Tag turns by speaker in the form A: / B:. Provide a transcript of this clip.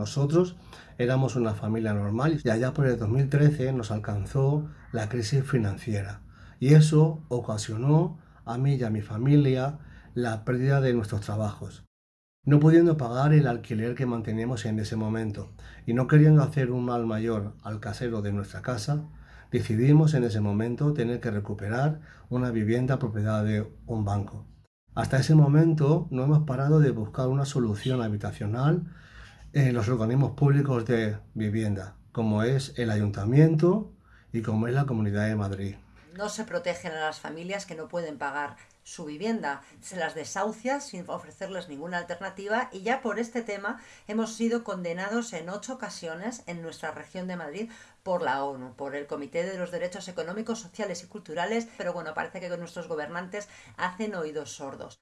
A: Nosotros éramos una familia normal y allá por el 2013 nos alcanzó la crisis financiera y eso ocasionó a mí y a mi familia la pérdida de nuestros trabajos. No pudiendo pagar el alquiler que manteníamos en ese momento y no queriendo hacer un mal mayor al casero de nuestra casa, decidimos en ese momento tener que recuperar una vivienda propiedad de un banco. Hasta ese momento no hemos parado de buscar una solución habitacional en los organismos públicos de vivienda, como es el ayuntamiento y como es la Comunidad de Madrid.
B: No se protegen a las familias que no pueden pagar su vivienda, se las desahucia sin ofrecerles ninguna alternativa y ya por este tema hemos sido condenados en ocho ocasiones en nuestra región de Madrid por la ONU, por el Comité de los Derechos Económicos, Sociales y Culturales, pero bueno, parece que nuestros gobernantes hacen oídos sordos.